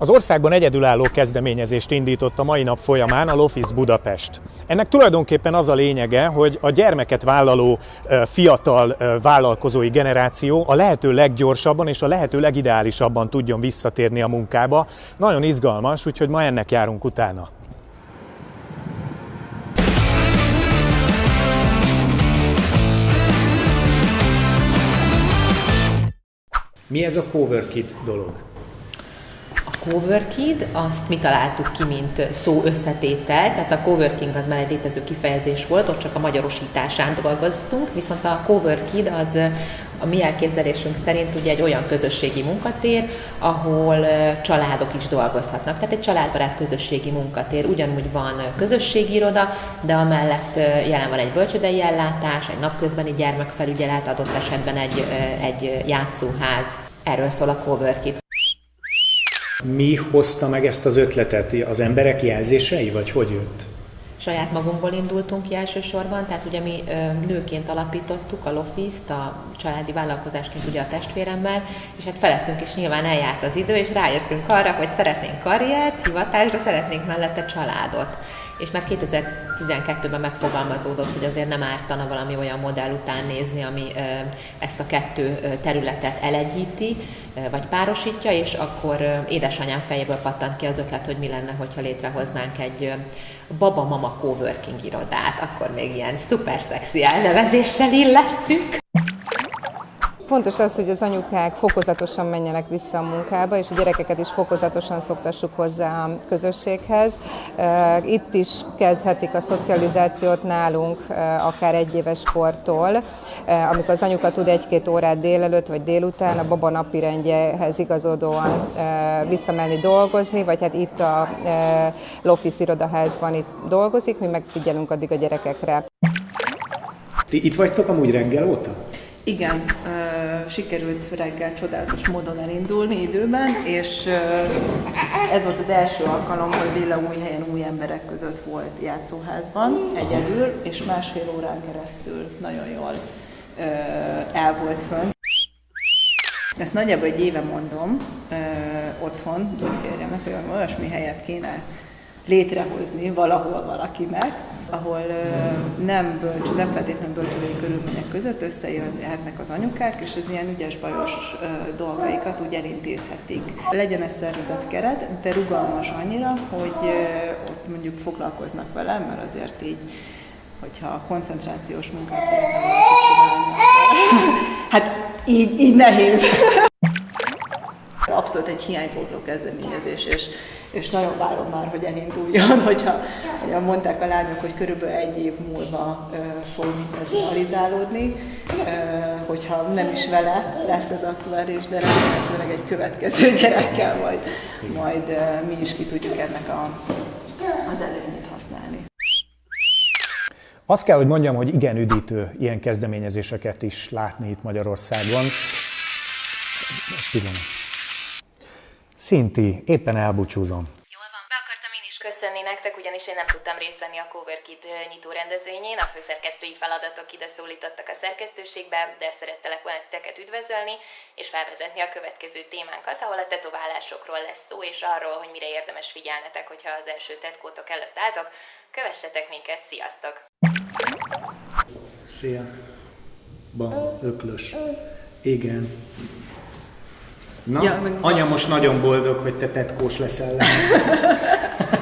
Az országban egyedülálló kezdeményezést indított a mai nap folyamán a Lofis Budapest. Ennek tulajdonképpen az a lényege, hogy a gyermeket vállaló fiatal vállalkozói generáció a lehető leggyorsabban és a lehető legideálisabban tudjon visszatérni a munkába. Nagyon izgalmas, úgyhogy ma ennek járunk utána. Mi ez a Coworkit dolog? Coworkid, azt mi találtuk ki, mint szó összetétel, tehát a coworking az már egy létező kifejezés volt, ott csak a magyarosításán dolgoztunk, viszont a coworkid az a mi elképzelésünk szerint ugye egy olyan közösségi munkatér, ahol családok is dolgozhatnak. Tehát egy családbarát közösségi munkatér. Ugyanúgy van közösségi iroda, de amellett jelen van egy bölcsödei ellátás, egy napközbeni gyermekfelügyelet, adott esetben egy, egy játszóház. Erről szól a coworkit. Mi hozta meg ezt az ötletet? Az emberek jelzései, vagy hogy jött? Saját magunkból indultunk ki elsősorban, tehát ugye mi nőként alapítottuk a Lofiszt, a családi vállalkozásként ugye a testvéremmel, és hát felettünk is nyilván eljárt az idő, és rájöttünk arra, hogy szeretnénk karriert, hivatást, de szeretnénk mellette családot. És már 2012-ben megfogalmazódott, hogy azért nem ártana valami olyan modell után nézni, ami ezt a kettő területet elegyíti, vagy párosítja, és akkor édesanyám fejéből pattant ki az ötlet, hogy mi lenne, hogyha létrehoznánk egy baba-mama coworking irodát, akkor még ilyen szuper szexi elnevezéssel illettük. Fontos az, hogy az anyukák fokozatosan menjenek vissza a munkába, és a gyerekeket is fokozatosan szoktassuk hozzá a közösséghez. Itt is kezdhetik a szocializációt nálunk, akár egy éves kortól, amikor az anyuka tud egy-két órát délelőtt vagy délután a baba napirendjehez igazodóan visszamenni dolgozni, vagy hát itt a Lofis irodaházban itt dolgozik, mi megfigyelünk addig a gyerekekre. Ti itt vagytok amúgy reggel óta? Igen, sikerült reggel csodálatos módon elindulni időben, és ez volt az első alkalom, hogy Lilla új helyen új emberek között volt játszóházban, egyedül, és másfél órán keresztül nagyon jól el volt fönn. Ezt nagyjából egy éve mondom uh, otthon, férjemnek, hogy olyasmi helyet kéne létrehozni valahol valakinek, ahol nem, bölcs, nem feltétlenül bölcsődei körülmények között összejöhetnek az anyukák, és az ilyen ügyes-bajos dolgaikat úgy elintézhetik. Legyen ez szervezett keret, de rugalmas annyira, hogy ott mondjuk foglalkoznak vele, mert azért így hogyha koncentrációs munkát szeretne valaki csinálni, hát így, így nehéz. Abszolút egy hiánypótló kezdeményezés, és és nagyon várom már, hogy elinduljon, hogyha, hogyha mondták a lányok, hogy körülbelül egy év múlva uh, fog ez realizálódni, uh, hogyha nem is vele lesz ez aktuális, de remélhetőleg egy következő gyerekkel majd, majd uh, mi is ki tudjuk ennek a, az előnyét használni. Azt kell, hogy mondjam, hogy igen üdítő ilyen kezdeményezéseket is látni itt Magyarországon. Pillanat. Szinti, éppen elbúcsúzom. Jól van, be akartam én is köszönni nektek, ugyanis én nem tudtam részt venni a CoverKit nyitó rendezvényén, a főszerkesztői feladatok ide szólítottak a szerkesztőségbe, de szerettelek volna titeket üdvözölni, és felvezetni a következő témánkat, ahol a tetoválásokról lesz szó, és arról, hogy mire érdemes figyelnetek, hogyha az első tetkótok előtt álltok. Kövessetek minket, sziasztok! Szia! Ba, öklös. Igen. Na, ja, meg anya most nagyon boldog, hogy te tetkós leszel.